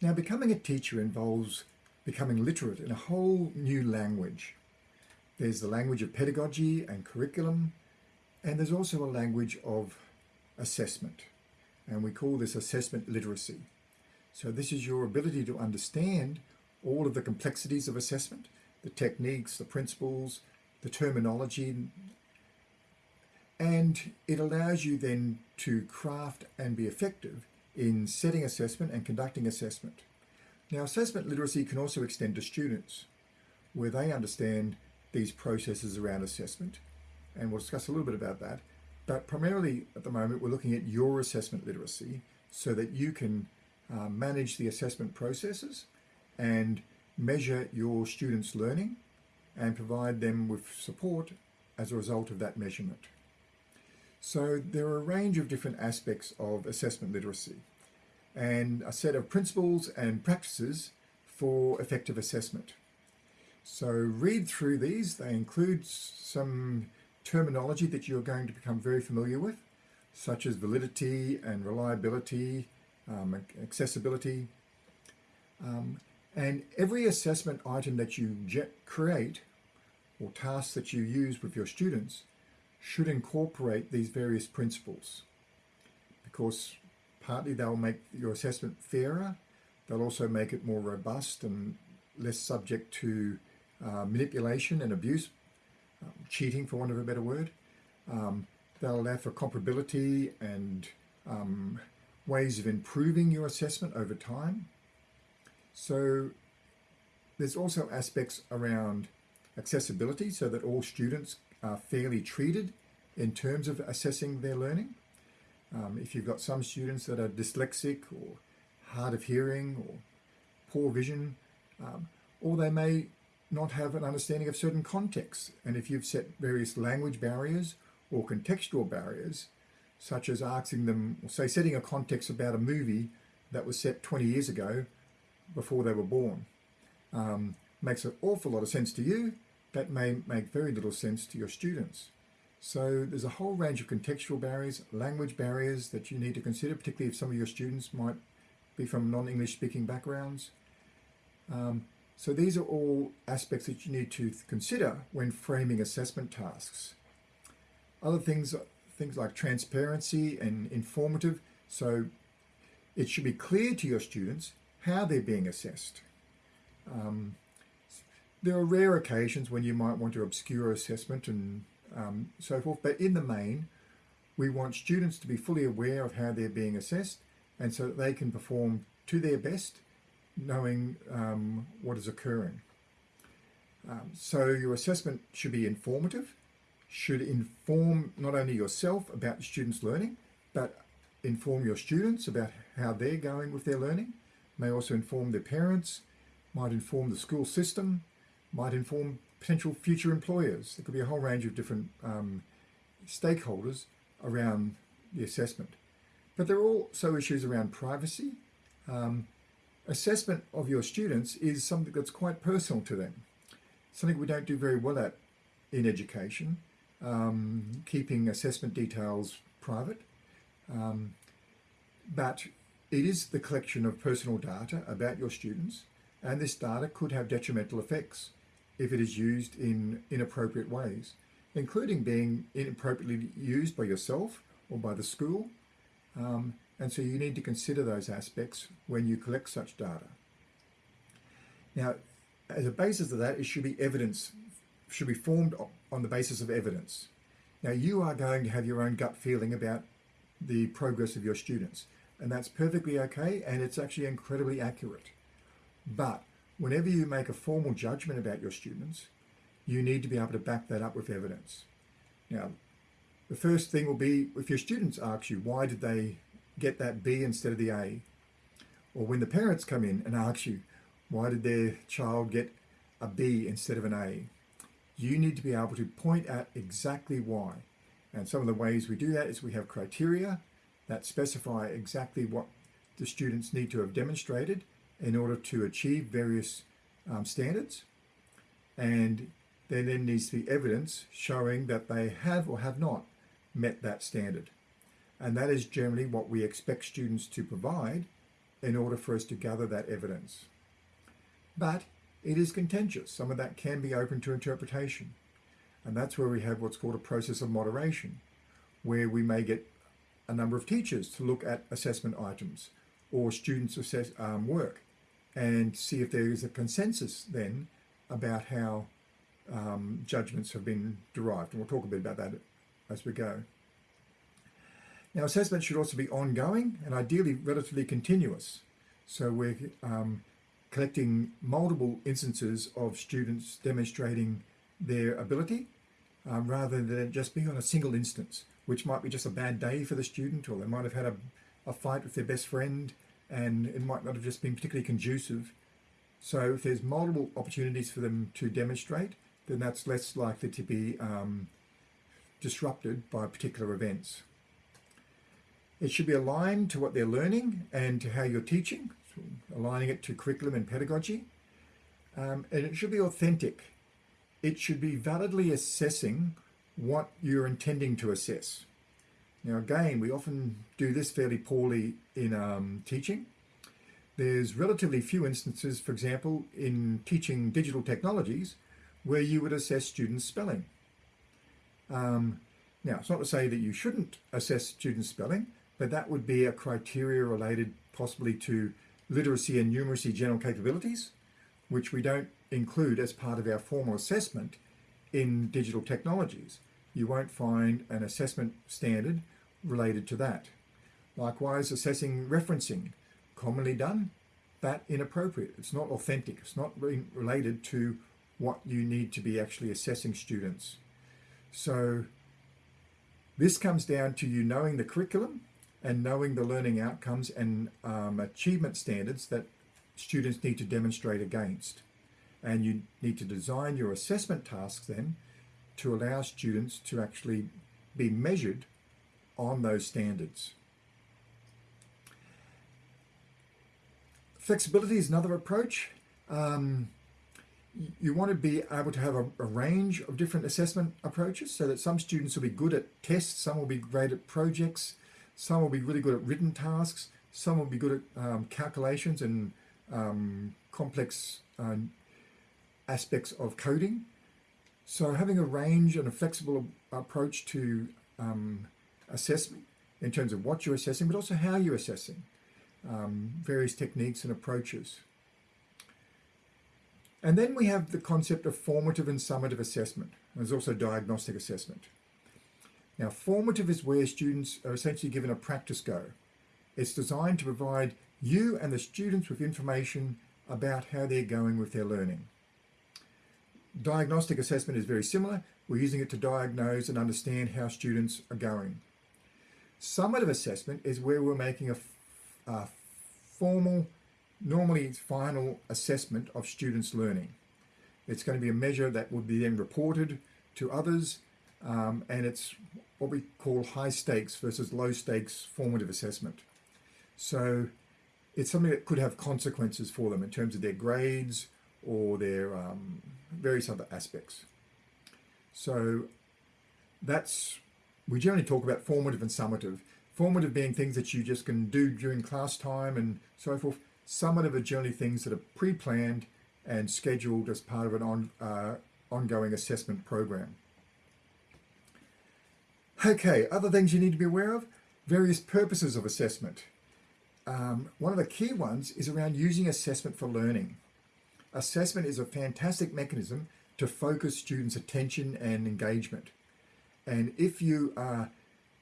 Now, becoming a teacher involves becoming literate in a whole new language. There's the language of pedagogy and curriculum, and there's also a language of assessment, and we call this assessment literacy. So this is your ability to understand all of the complexities of assessment, the techniques, the principles, the terminology, and it allows you then to craft and be effective in setting assessment and conducting assessment. Now, assessment literacy can also extend to students, where they understand these processes around assessment, and we'll discuss a little bit about that. But primarily at the moment, we're looking at your assessment literacy so that you can uh, manage the assessment processes and measure your students' learning and provide them with support as a result of that measurement. So there are a range of different aspects of assessment literacy and a set of principles and practices for effective assessment. So read through these. They include some terminology that you're going to become very familiar with, such as validity and reliability, um, accessibility. Um, and every assessment item that you create or tasks that you use with your students should incorporate these various principles because partly they'll make your assessment fairer, they'll also make it more robust and less subject to uh, manipulation and abuse, um, cheating for want of a better word. Um, they'll allow for comparability and um, ways of improving your assessment over time. So there's also aspects around accessibility so that all students are fairly treated in terms of assessing their learning. Um, if you've got some students that are dyslexic or hard of hearing or poor vision, um, or they may not have an understanding of certain contexts. And if you've set various language barriers or contextual barriers, such as asking them, say setting a context about a movie that was set 20 years ago before they were born, um, makes an awful lot of sense to you, that may make very little sense to your students. So there's a whole range of contextual barriers, language barriers that you need to consider, particularly if some of your students might be from non-English speaking backgrounds. Um, so these are all aspects that you need to consider when framing assessment tasks. Other things, things like transparency and informative. So it should be clear to your students how they're being assessed. Um, there are rare occasions when you might want to obscure assessment and um, so forth, but in the main, we want students to be fully aware of how they're being assessed and so that they can perform to their best, knowing um, what is occurring. Um, so your assessment should be informative, should inform not only yourself about the students' learning, but inform your students about how they're going with their learning, may also inform their parents, might inform the school system, might inform potential future employers. There could be a whole range of different um, stakeholders around the assessment. But there are also issues around privacy. Um, assessment of your students is something that's quite personal to them, something we don't do very well at in education, um, keeping assessment details private. Um, but it is the collection of personal data about your students, and this data could have detrimental effects if it is used in inappropriate ways, including being inappropriately used by yourself or by the school. Um, and so you need to consider those aspects when you collect such data. Now, as a basis of that, it should be evidence, should be formed on the basis of evidence. Now, you are going to have your own gut feeling about the progress of your students, and that's perfectly okay, and it's actually incredibly accurate. But whenever you make a formal judgment about your students, you need to be able to back that up with evidence. Now, the first thing will be if your students ask you, why did they get that B instead of the A? Or when the parents come in and ask you, why did their child get a B instead of an A? You need to be able to point out exactly why. And some of the ways we do that is we have criteria that specify exactly what the students need to have demonstrated in order to achieve various um, standards. And there then needs to be evidence showing that they have or have not met that standard. And that is generally what we expect students to provide in order for us to gather that evidence. But it is contentious. Some of that can be open to interpretation. And that's where we have what's called a process of moderation, where we may get a number of teachers to look at assessment items or students' assess, um, work and see if there is a consensus then about how um, judgments have been derived. And we'll talk a bit about that as we go. Now, assessment should also be ongoing and ideally relatively continuous. So we're um, collecting multiple instances of students demonstrating their ability um, rather than just being on a single instance, which might be just a bad day for the student or they might have had a, a fight with their best friend and it might not have just been particularly conducive. So if there's multiple opportunities for them to demonstrate, then that's less likely to be um, disrupted by particular events. It should be aligned to what they're learning and to how you're teaching, so aligning it to curriculum and pedagogy. Um, and it should be authentic. It should be validly assessing what you're intending to assess. Now again, we often do this fairly poorly in um, teaching. There's relatively few instances, for example, in teaching digital technologies, where you would assess students' spelling. Um, now, it's not to say that you shouldn't assess students' spelling, but that would be a criteria related possibly to literacy and numeracy general capabilities, which we don't include as part of our formal assessment in digital technologies. You won't find an assessment standard related to that. Likewise, assessing referencing, commonly done, but inappropriate. It's not authentic. It's not related to what you need to be actually assessing students. So this comes down to you knowing the curriculum and knowing the learning outcomes and um, achievement standards that students need to demonstrate against. And you need to design your assessment tasks then to allow students to actually be measured on those standards. Flexibility is another approach. Um, you want to be able to have a, a, range of different assessment approaches so that some students will be good at tests, some will be great at projects, some will be really good at written tasks, some will be good at um, calculations and um, complex uh, aspects of coding. So having a range and a flexible approach to um, assessment in terms of what you're assessing, but also how you're assessing, um, various techniques and approaches. And then we have the concept of formative and summative assessment. There's also diagnostic assessment. Now, formative is where students are essentially given a practice go. It's designed to provide you and the students with information about how they're going with their learning. Diagnostic assessment is very similar. We're using it to diagnose and understand how students are going. Summative assessment is where we're making a, a formal normally final assessment of students' learning. It's going to be a measure that will be then reported to others, um, and it's what we call high stakes versus low stakes formative assessment. So it's something that could have consequences for them in terms of their grades or their um, various other aspects. So that's, we generally talk about formative and summative. Formative being things that you just can do during class time and so forth. Summative are generally things that are pre-planned and scheduled as part of an on, uh, ongoing assessment program. Okay, other things you need to be aware of, various purposes of assessment. Um, one of the key ones is around using assessment for learning. Assessment is a fantastic mechanism to focus students' attention and engagement. And if you are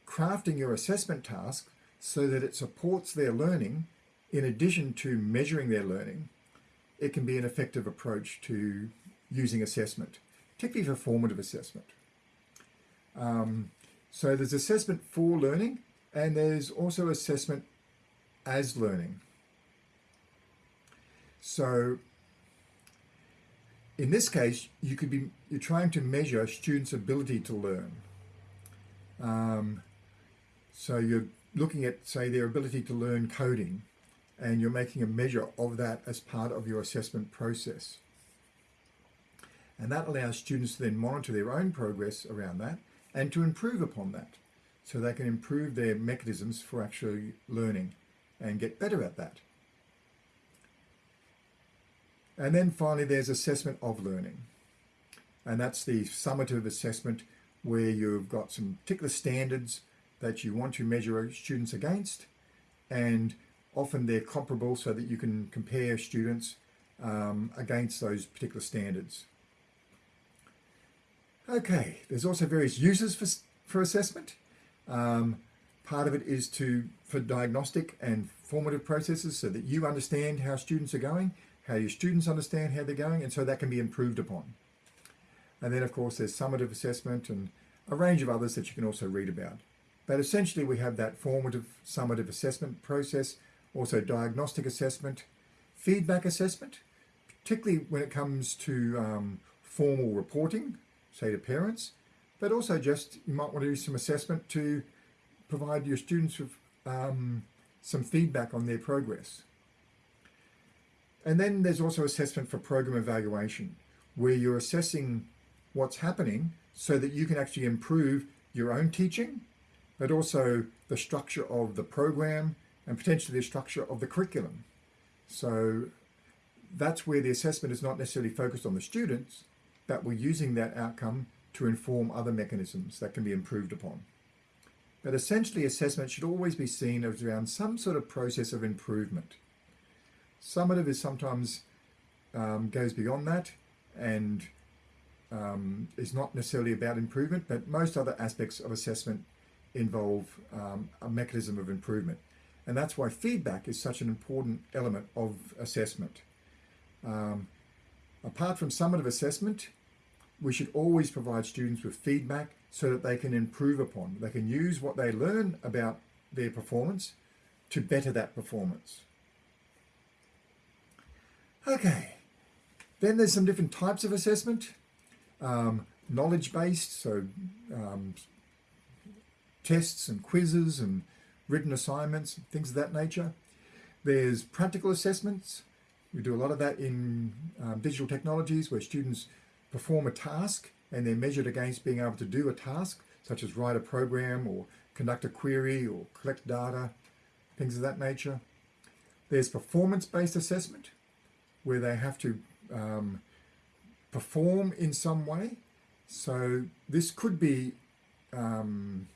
crafting your assessment task so that it supports their learning, in addition to measuring their learning, it can be an effective approach to using assessment, particularly for formative assessment. Um, so there's assessment for learning and there's also assessment as learning. So in this case, you could be, you're trying to measure students' ability to learn. Um, so you're looking at, say, their ability to learn coding and you're making a measure of that as part of your assessment process. And that allows students to then monitor their own progress around that and to improve upon that. So they can improve their mechanisms for actually learning and get better at that And then finally, there's assessment of learning. And that's the summative assessment where you've got some particular standards that you want to measure students against. And often they're comparable so that you can compare students um, against those particular standards. Okay, there's also various uses for, for assessment. Um, part of it is to for diagnostic and formative processes so that you understand how students are going, how your students understand how they're going, and so that can be improved upon. And then, of course, there's summative assessment and a range of others that you can also read about. But essentially, we have that formative, summative assessment process, also diagnostic assessment, feedback assessment, particularly when it comes to um, formal reporting, say to parents, but also just you might want to do some assessment to provide your students with um, some feedback on their progress. And then there's also assessment for program evaluation, where you're assessing what's happening so that you can actually improve your own teaching, but also the structure of the program and potentially the structure of the curriculum. So that's where the assessment is not necessarily focused on the students, but we're using that outcome to inform other mechanisms that can be improved upon. But essentially assessment should always be seen as around some sort of process of improvement. Summative is sometimes um, goes beyond that and um, is not necessarily about improvement, but most other aspects of assessment involve um, a mechanism of improvement. And that's why feedback is such an important element of assessment. Um, apart from summative assessment, we should always provide students with feedback so that they can improve upon. They can use what they learn about their performance to better that performance. Okay, then there's some different types of assessment. Um, knowledge-based, so um, tests and quizzes and written assignments, things of that nature. There's practical assessments. We do a lot of that in um, digital technologies where students perform a task and they're measured against being able to do a task, such as write a program or conduct a query or collect data, things of that nature. There's performance-based assessment, where they have to um, perform in some way. So this could be um,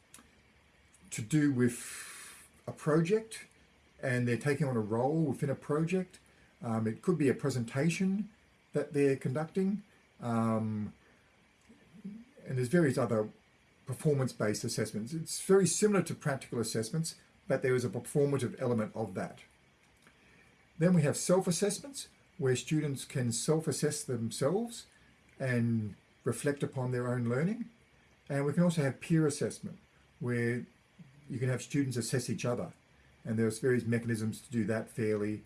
to do with a project and they're taking on a role within a project. Um, it could be a presentation that they're conducting. Um, and there's various other performance-based assessments. It's very similar to practical assessments, but there is a performative element of that. Then we have self-assessments, where students can self-assess themselves and reflect upon their own learning. And we can also have peer assessment, where you can have students assess each other. And there's various mechanisms to do that fairly,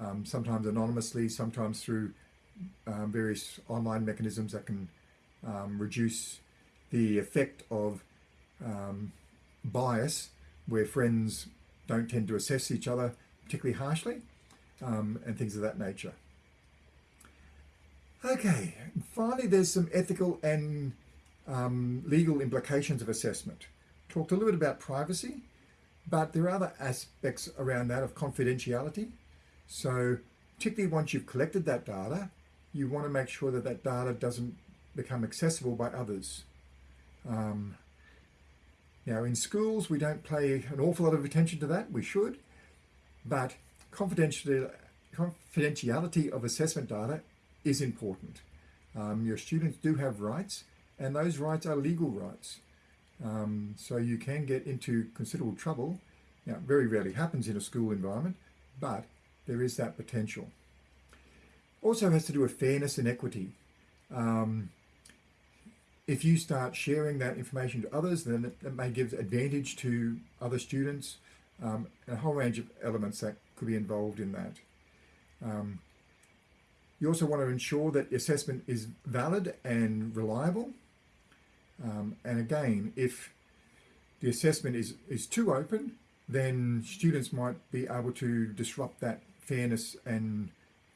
um, sometimes anonymously, sometimes through um, various online mechanisms that can um, reduce the effect of um, bias where friends don't tend to assess each other particularly harshly um, and things of that nature. Okay, finally there's some ethical and um, legal implications of assessment. Talked a little bit about privacy, but there are other aspects around that of confidentiality. So particularly once you've collected that data, you want to make sure that that data doesn't become accessible by others. Um, now in schools, we don't pay an awful lot of attention to that, we should, but confidentiality of assessment data is important. Um, your students do have rights and those rights are legal rights. Um, so you can get into considerable trouble. Now, very rarely happens in a school environment, but there is that potential. Also has to do with fairness and equity. Um, if you start sharing that information to others, then it, it may give advantage to other students, um, a whole range of elements that could be involved in that. Um, you also want to ensure that assessment is valid and reliable. Um, and again, if the assessment is, is too open, then students might be able to disrupt that fairness and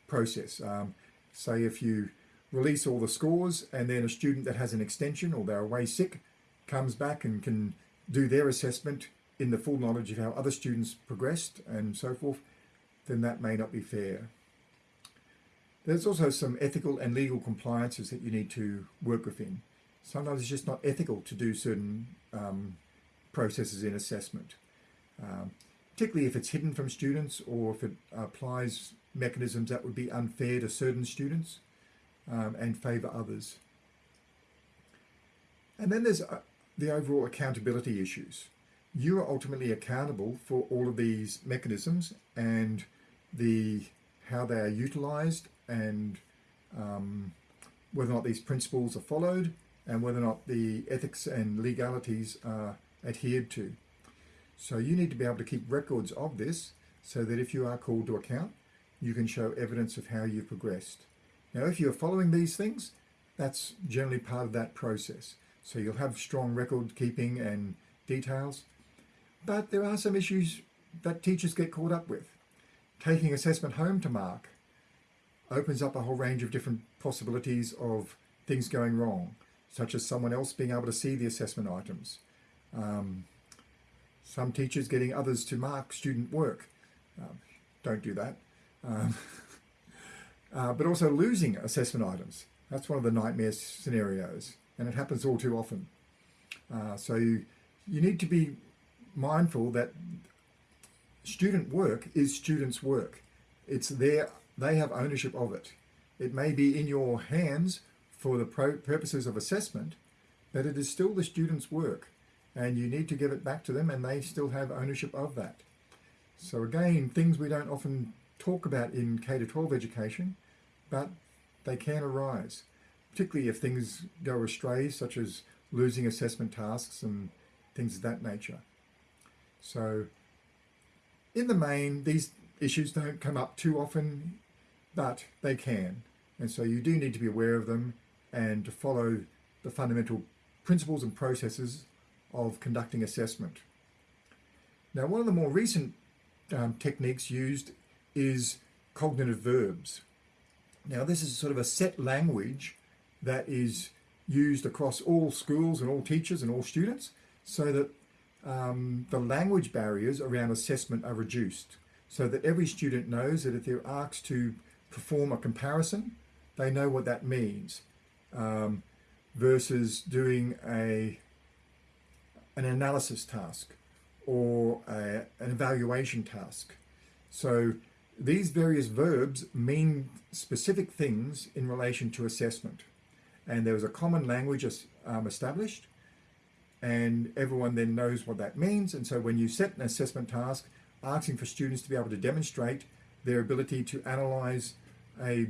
process. Um, say if you release all the scores and then a student that has an extension or they're away sick comes back and can do their assessment in the full knowledge of how other students progressed and so forth, then that may not be fair. There's also some ethical and legal compliances that you need to work within. Sometimes it's just not ethical to do certain um, processes in assessment, um, particularly if it's hidden from students or if it applies mechanisms that would be unfair to certain students um, and favour others. And then there's uh, the overall accountability issues. You are ultimately accountable for all of these mechanisms and the how they are utilised and um, whether or not these principles are followed and whether or not the ethics and legalities are adhered to. So you need to be able to keep records of this so that if you are called to account, you can show evidence of how you've progressed. Now, if you're following these things, that's generally part of that process. So you'll have strong record keeping and details, but there are some issues that teachers get caught up with. Taking assessment home to mark opens up a whole range of different possibilities of things going wrong, such as someone else being able to see the assessment items. Um, some teachers getting others to mark student work. Um, don't do that. Um, uh, but also losing assessment items. That's one of the nightmare scenarios, and it happens all too often. Uh, so you, you need to be mindful that student work is students' work. It's their, they have ownership of it. It may be in your hands for the purposes of assessment, but it is still the student's work and you need to give it back to them and they still have ownership of that. So again, things we don't often talk about in K-12 education, but they can arise, particularly if things go astray, such as losing assessment tasks and things of that nature. So in the main, these issues don't come up too often, but they can. And so you do need to be aware of them and to follow the fundamental principles and processes of conducting assessment. Now, one of the more recent um, techniques used is cognitive verbs. Now, this is sort of a set language that is used across all schools and all teachers and all students so that um, the language barriers around assessment are reduced so that every student knows that if they're asked to perform a comparison, they know what that means um, versus doing a an analysis task or a, an evaluation task. So these various verbs mean specific things in relation to assessment. And there was a common language um, established and everyone then knows what that means. And so when you set an assessment task, asking for students to be able to demonstrate their ability to analyze a,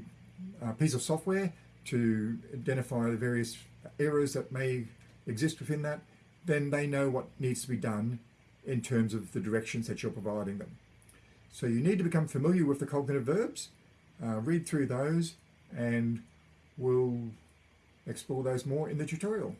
a piece of software, to identify the various errors that may exist within that, then they know what needs to be done in terms of the directions that you're providing them. So you need to become familiar with the cognitive verbs, uh, read through those, and we'll explore those more in the tutorial.